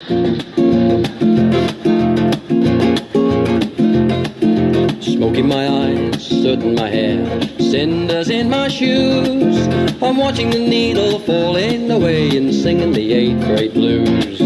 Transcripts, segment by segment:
Smoke in my eyes, soot in my hair, cinders in my shoes. I'm watching the needle falling away and singing the eighth grade blues.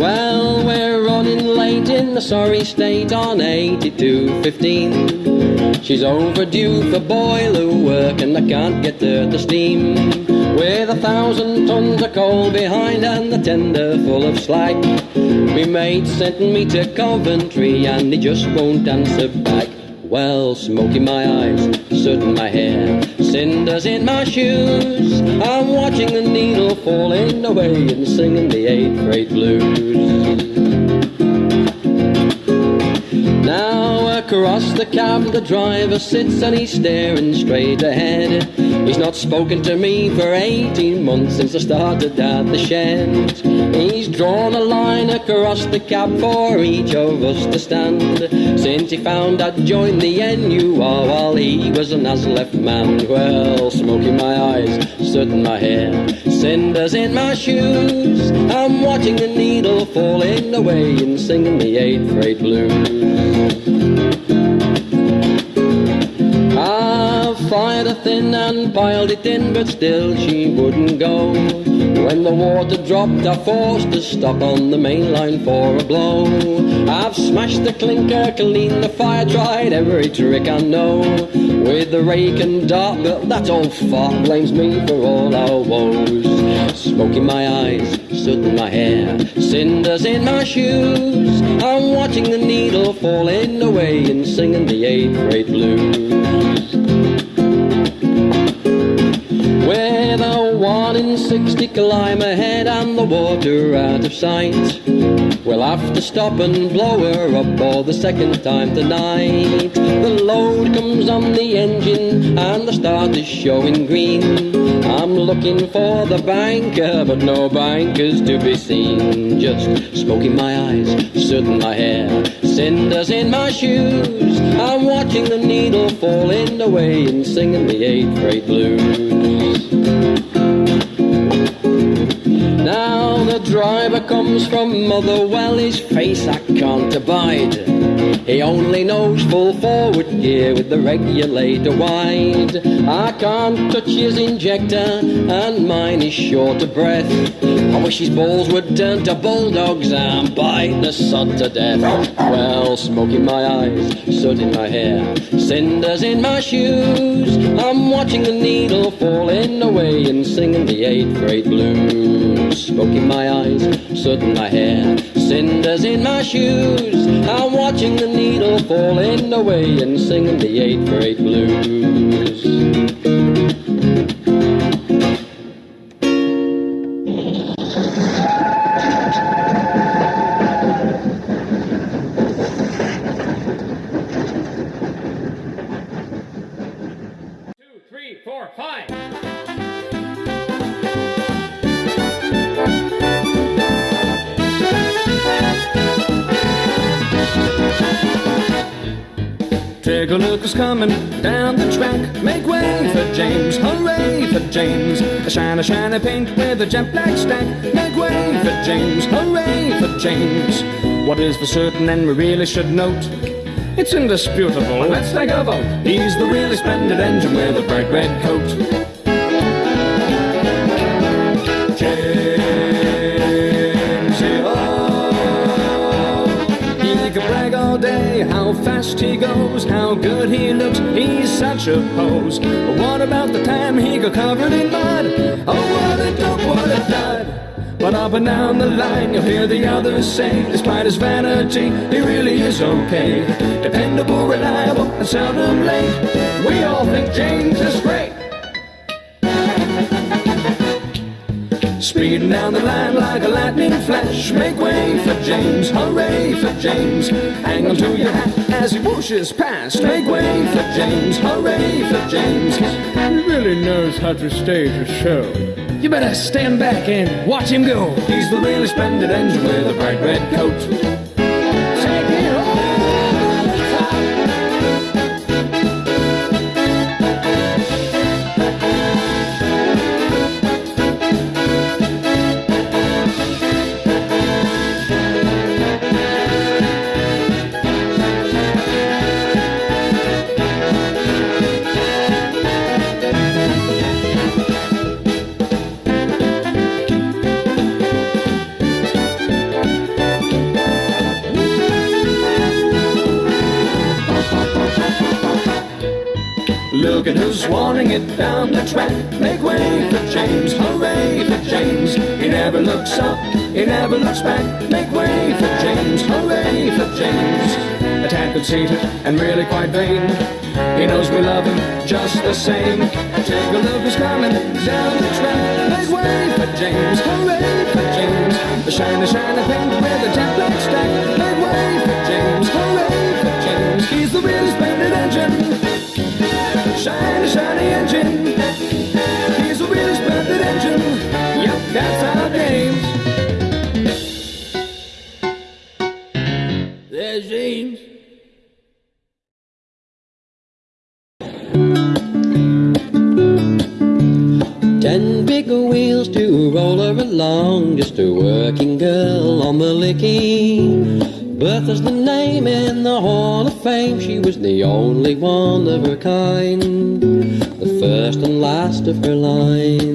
Well, we're running late in the sorry state on 8215. She's overdue for boiler work and I can't get her to steam. With a thousand tons of coal behind and the tender full of slag. My mate sent me to Coventry and he just won't answer back. Well, smoke in my eyes, soot in my hair, cinders in my shoes. I'm watching the needle falling away and singing the eighth grade blues. Now across the cab the driver sits and he's staring straight ahead. He's not spoken to me for 18 months since I started at the shed. He's drawn a line across the cab for each of us to stand. Since he found I'd joined the NUR while he was an ASLEF man. Well, smoke in my eyes, soot in my hair, cinders in my shoes. I'm watching the needle falling away and singing the eighth grade blues. Thin and piled it in, but still she wouldn't go. When the water dropped, I forced to stop on the main line for a blow. I've smashed the clinker, cleaned the fire, tried every trick I know. With the rake and dart, but that old fart blames me for all our woes. Smoke in my eyes, soot in my hair, cinders in my shoes. I'm watching the needle falling away and singing the eighth grade blues. One sixty climb ahead and the water out of sight. We'll have to stop and blow her up for the second time tonight. The load comes on the engine and the start is showing green. I'm looking for the banker, but no banker's to be seen. Just smoke in my eyes, soot in my hair, cinders in my shoes. I'm watching the needle falling away and singing the eighth grade blues. Driver comes from Motherwell, his face I can't abide. He only knows full forward gear with the regulator wide. I can't touch his injector, and mine is short of breath. I wish his balls would turn to bulldogs and bite the sod to death. Well, smoke in my eyes, soot in my hair, cinders in my shoes. I'm watching the needle falling away and singing the eighth grade blues. Smoke in my eyes, soot in my hair, cinders in my shoes. I'm watching the needle falling away and singing the eighth grade blues. A look who's coming down the track. Make way for James, hooray for James. A shiny, shiny paint with a jet black stack. Make way for James, hooray for James. What is for certain and we really should note? It's indisputable. Let's take a vote. He's the really splendid engine with a bright red coat. Fast he goes, how good he looks. He's such a pose. But what about the time he got covered in mud? Oh, what a dope, what a dud. But up and down the line, you'll hear the others say, despite his vanity, he really is okay. Dependable, reliable, and seldom late. We all think James is great. Speeding down the line like a lightning flash. Make way for James, hooray for James. Hang on to your hat as he whooshes past. Make way for James, hooray for James. He really knows how to stage a show. You better stand back and watch him go. He's the really splendid engine with a bright red coat. Look at us wanting it down the track. Make way for James, hooray for James. He never looks up, he never looks back. Make way for James, hooray for James. A tad conceited and really quite vain. He knows we love him just the same. Take a look who's coming down the track. Make way for James, hooray for James. The shiny, shiny pink with the jet black stack. Make way for James, hooray for James. He's the really splendid engine. Shiny, engine. He's a really splendid engine. Yep, that's our James. There's James. Ten big wheels to roll her along, just a working girl on the Lickey. Bertha's the name in the Hall of Fame. She was the only one of her kind, the first and last of her line.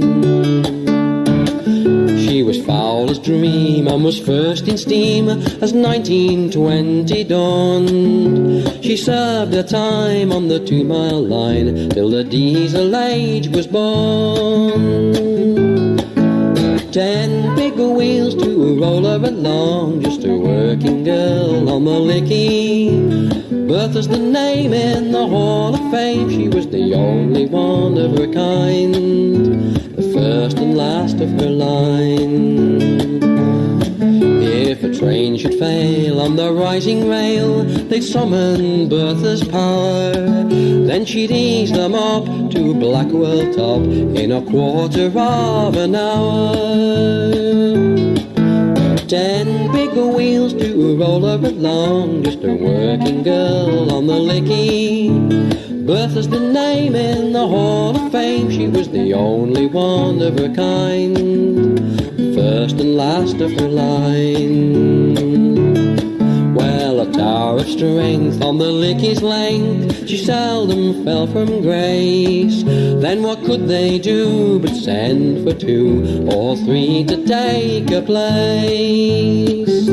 She was foul as dream and was first in steam as 1920 dawned. She served her time on the two mile line till the diesel age was born. Ten big wheels to roll her along, just a working girl on the Lickey. Bertha's the name in the Hall of Fame. She was the only one of her kind, the first and last of her line. If a train should fail on the rising rail, they'd summon Bertha's power. Then she'd ease them up to Blackwell Top in a quarter of an hour. Ten big wheels to roll her along, just a working girl on the Lickey. Bertha's the name in the Hall of Fame. She was the only one of her kind, first and last of her line. Of strength on the Lickey's length, she seldom fell from grace. Then what could they do but send for two or three to take her place?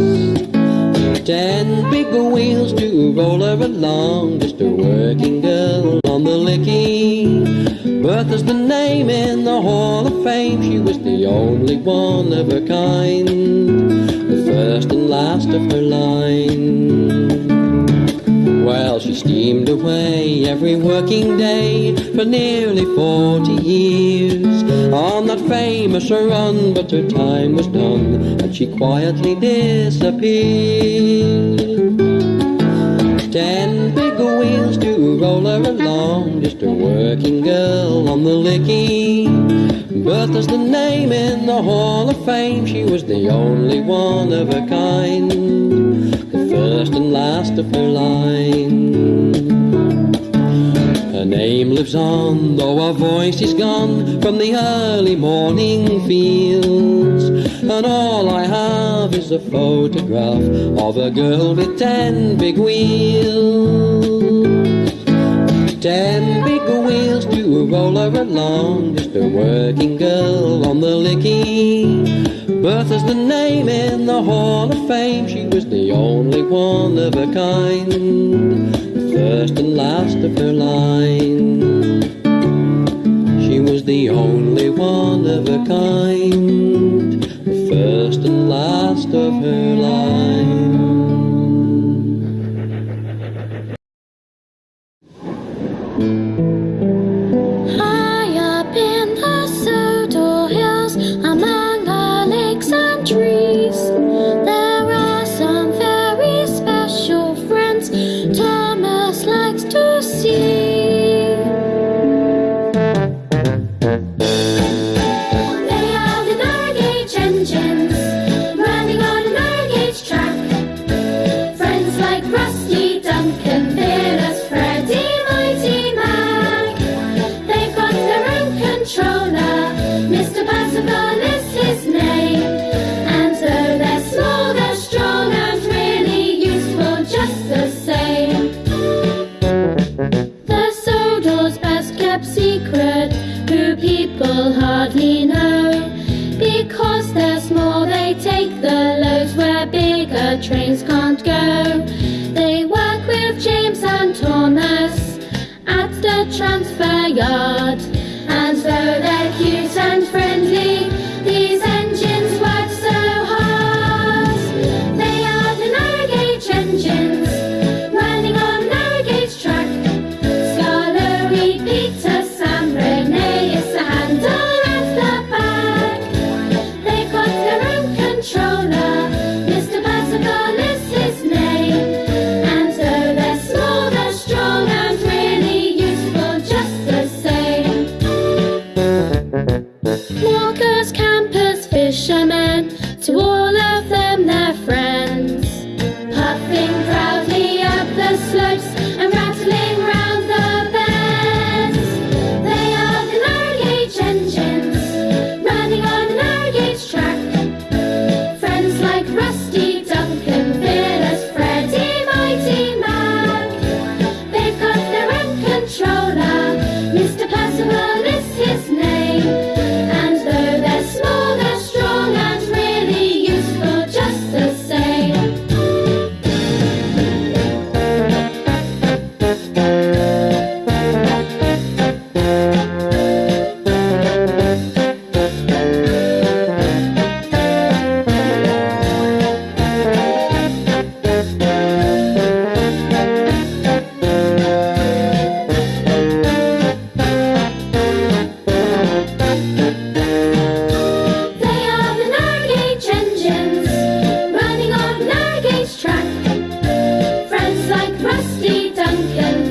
Ten big wheels to roll her along, just a working girl on the Lickey. Bertha's the name in the Hall of Fame. She was the only one of her kind, the first and last of her line. Well, she steamed away every working day for nearly forty years on that famous run, but her time was done and she quietly disappeared. Ten big wheels to roll her along, just a working girl on the Lickey. But there's the name in the Hall of Fame. She was the only one of her kind, first and last of her line. Her name lives on, though her voice is gone from the early morning fields. And all I have is a photograph of a girl with ten big wheels. Ten big wheels to roll her along, just a working girl on the Lickey. Bertha's the name in the Hall of Fame. She was the only one of her kind, first and last of her line. She was the only one of her kind, first and last of her line. Rusty, Duncan,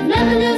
never knew.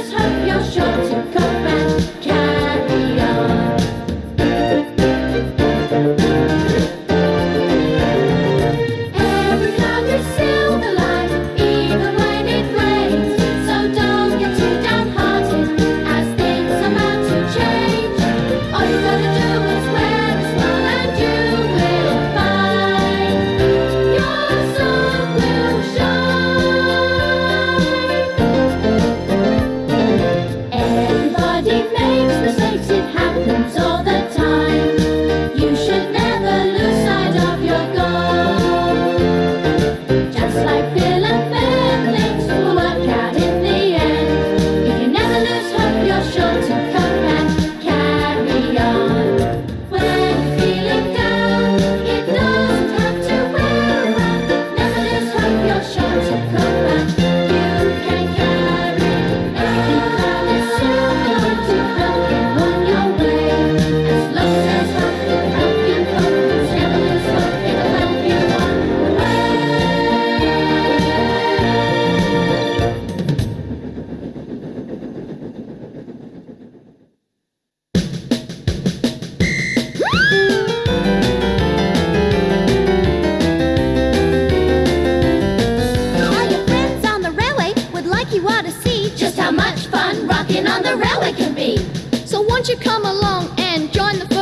much fun rocking on the railway can be. So won't you come along and join the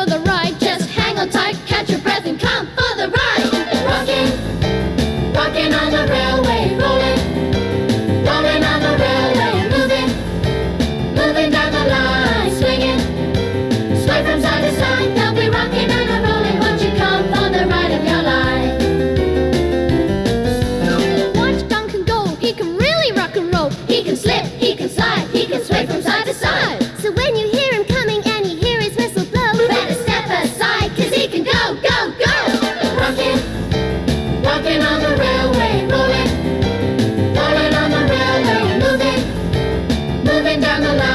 na na na.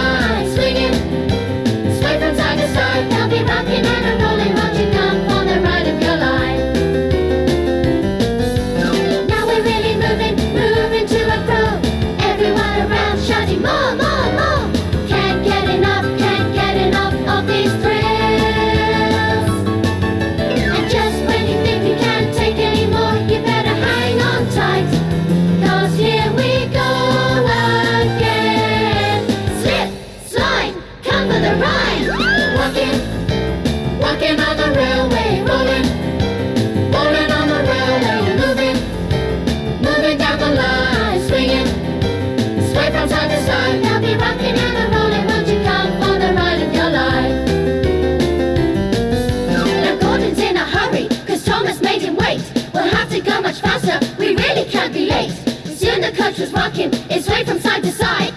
country's rocking. It's swayed from side to side.